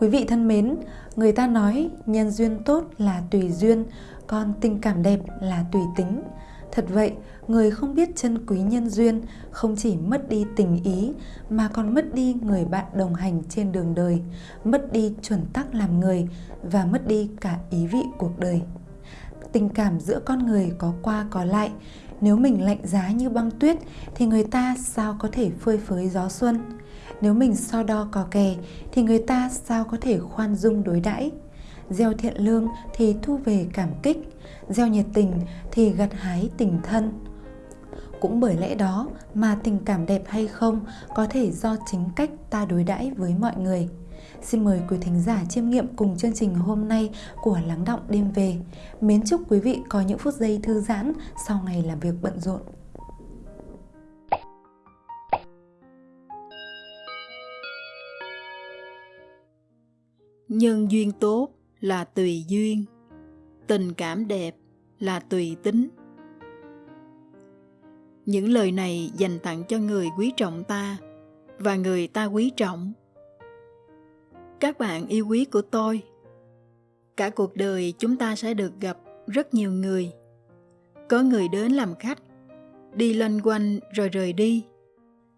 Quý vị thân mến, người ta nói nhân duyên tốt là tùy duyên, còn tình cảm đẹp là tùy tính. Thật vậy, người không biết chân quý nhân duyên không chỉ mất đi tình ý mà còn mất đi người bạn đồng hành trên đường đời, mất đi chuẩn tắc làm người và mất đi cả ý vị cuộc đời. Tình cảm giữa con người có qua có lại, nếu mình lạnh giá như băng tuyết thì người ta sao có thể phơi phới gió xuân? Nếu mình so đo cò kè thì người ta sao có thể khoan dung đối đãi? Gieo thiện lương thì thu về cảm kích, gieo nhiệt tình thì gặt hái tình thân. Cũng bởi lẽ đó mà tình cảm đẹp hay không có thể do chính cách ta đối đãi với mọi người. Xin mời quý thính giả chiêm nghiệm cùng chương trình hôm nay của Lắng Động Đêm Về. Mến chúc quý vị có những phút giây thư giãn sau ngày làm việc bận rộn. Nhân duyên tốt là tùy duyên, tình cảm đẹp là tùy tính. Những lời này dành tặng cho người quý trọng ta và người ta quý trọng. Các bạn yêu quý của tôi cả cuộc đời chúng ta sẽ được gặp rất nhiều người. Có người đến làm khách đi loanh quanh rồi rời đi.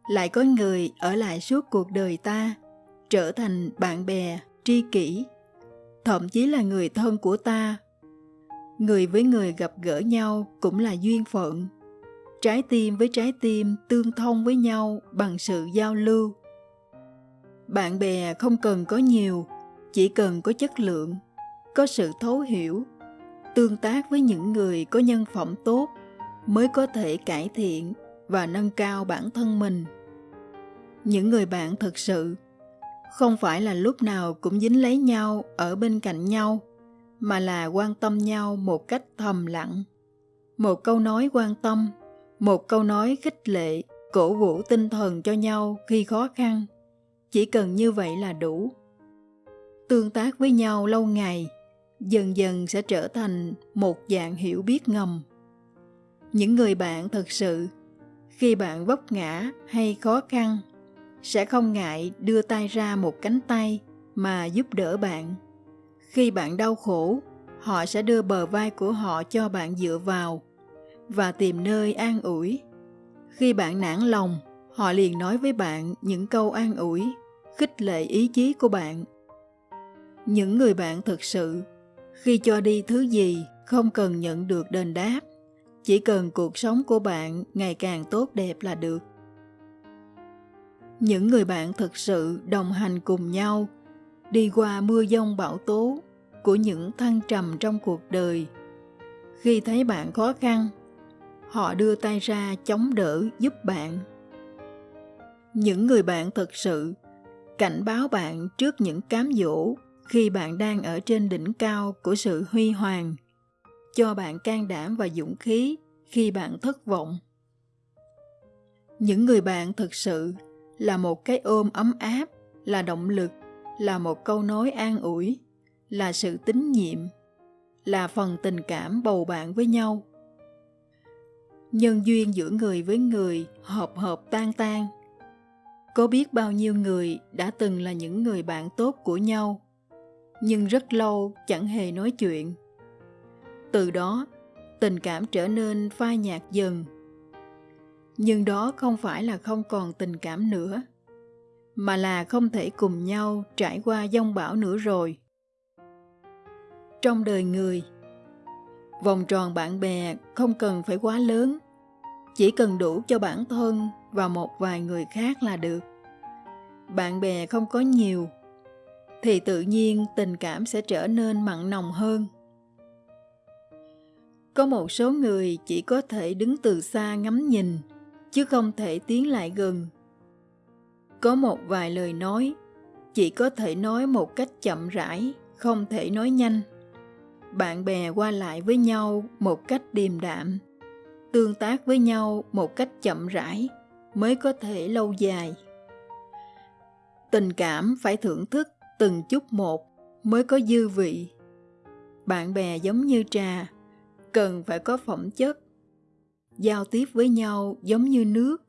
Lại có người ở lại suốt cuộc đời ta trở thành bạn bè tri kỷ, thậm chí là người thân của ta. Người với người gặp gỡ nhau cũng là duyên phận. Trái tim với trái tim tương thông với nhau bằng sự giao lưu. Bạn bè không cần có nhiều, chỉ cần có chất lượng, có sự thấu hiểu, tương tác với những người có nhân phẩm tốt mới có thể cải thiện và nâng cao bản thân mình. Những người bạn thực sự không phải là lúc nào cũng dính lấy nhau, ở bên cạnh nhau, mà là quan tâm nhau một cách thầm lặng. Một câu nói quan tâm, một câu nói khích lệ, cổ vũ tinh thần cho nhau khi khó khăn, chỉ cần như vậy là đủ. Tương tác với nhau lâu ngày, dần dần sẽ trở thành một dạng hiểu biết ngầm. Những người bạn thật sự, khi bạn vấp ngã hay khó khăn sẽ không ngại đưa tay ra một cánh tay mà giúp đỡ bạn. Khi bạn đau khổ, họ sẽ đưa bờ vai của họ cho bạn dựa vào và tìm nơi an ủi. Khi bạn nản lòng, họ liền nói với bạn những câu an ủi, khích lệ ý chí của bạn. Những người bạn thực sự, khi cho đi thứ gì không cần nhận được đền đáp, chỉ cần cuộc sống của bạn ngày càng tốt đẹp là được những người bạn thực sự đồng hành cùng nhau, đi qua mưa giông bão tố của những thăng trầm trong cuộc đời. Khi thấy bạn khó khăn, họ đưa tay ra chống đỡ giúp bạn. Những người bạn thực sự cảnh báo bạn trước những cám dỗ khi bạn đang ở trên đỉnh cao của sự huy hoàng, cho bạn can đảm và dũng khí khi bạn thất vọng. Những người bạn thực sự là một cái ôm ấm áp, là động lực, là một câu nói an ủi, là sự tín nhiệm, là phần tình cảm bầu bạn với nhau. Nhân duyên giữa người với người hợp hợp tan tan. Có biết bao nhiêu người đã từng là những người bạn tốt của nhau, nhưng rất lâu chẳng hề nói chuyện. Từ đó, tình cảm trở nên phai nhạt dần nhưng đó không phải là không còn tình cảm nữa, mà là không thể cùng nhau trải qua giông bão nữa rồi. Trong đời người, vòng tròn bạn bè không cần phải quá lớn, chỉ cần đủ cho bản thân và một vài người khác là được. Bạn bè không có nhiều, thì tự nhiên tình cảm sẽ trở nên mặn nồng hơn. Có một số người chỉ có thể đứng từ xa ngắm nhìn chứ không thể tiến lại gần. Có một vài lời nói, chỉ có thể nói một cách chậm rãi, không thể nói nhanh. Bạn bè qua lại với nhau một cách điềm đạm, tương tác với nhau một cách chậm rãi mới có thể lâu dài. Tình cảm phải thưởng thức từng chút một mới có dư vị. Bạn bè giống như trà, cần phải có phẩm chất giao tiếp với nhau giống như nước,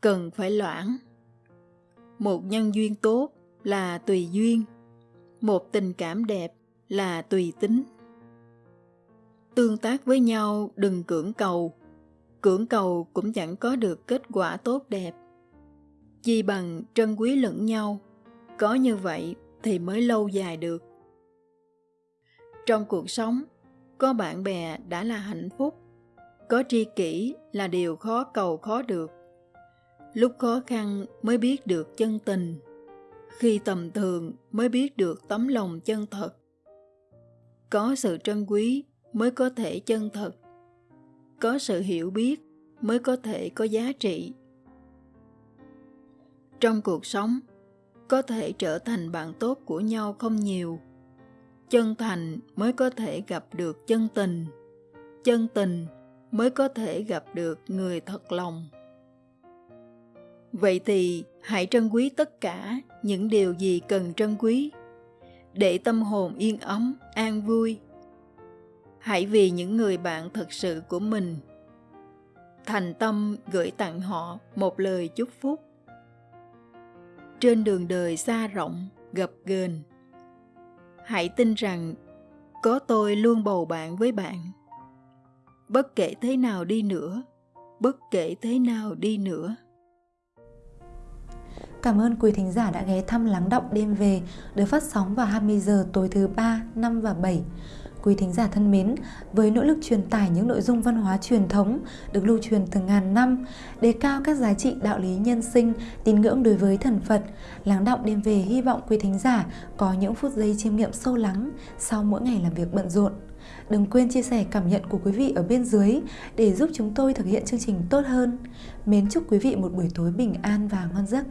cần phải loãng. Một nhân duyên tốt là tùy duyên, một tình cảm đẹp là tùy tính. Tương tác với nhau đừng cưỡng cầu cưỡng cầu cũng chẳng có được kết quả tốt đẹp. Chi bằng trân quý lẫn nhau, có như vậy thì mới lâu dài được. Trong cuộc sống, có bạn bè đã là hạnh phúc có tri kỷ là điều khó cầu khó được. Lúc khó khăn mới biết được chân tình, khi tầm thường mới biết được tấm lòng chân thật. Có sự trân quý mới có thể chân thật, có sự hiểu biết mới có thể có giá trị. Trong cuộc sống, có thể trở thành bạn tốt của nhau không nhiều, chân thành mới có thể gặp được chân tình chân tình mới có thể gặp được người thật lòng. Vậy thì hãy trân quý tất cả những điều gì cần trân quý, để tâm hồn yên ấm, an vui. Hãy vì những người bạn thật sự của mình, thành tâm gửi tặng họ một lời chúc phúc. Trên đường đời xa rộng, gập ghềnh, hãy tin rằng có tôi luôn bầu bạn với bạn bất kể thế nào đi nữa bất kể thế nào đi nữa Cảm ơn quý thính giả đã ghé thăm Lắng Động Đêm Về được phát sóng vào 20 giờ tối thứ 3, 5 và 7. Quý thính giả thân mến, với nỗ lực truyền tải những nội dung văn hóa truyền thống được lưu truyền từ ngàn năm, đề cao các giá trị đạo lý nhân sinh, tín ngưỡng đối với thần Phật, lắng động đêm về hy vọng quý thính giả có những phút giây chiêm nghiệm sâu lắng sau mỗi ngày làm việc bận rộn. Đừng quên chia sẻ cảm nhận của quý vị ở bên dưới để giúp chúng tôi thực hiện chương trình tốt hơn. Mến chúc quý vị một buổi tối bình an và ngon giấc.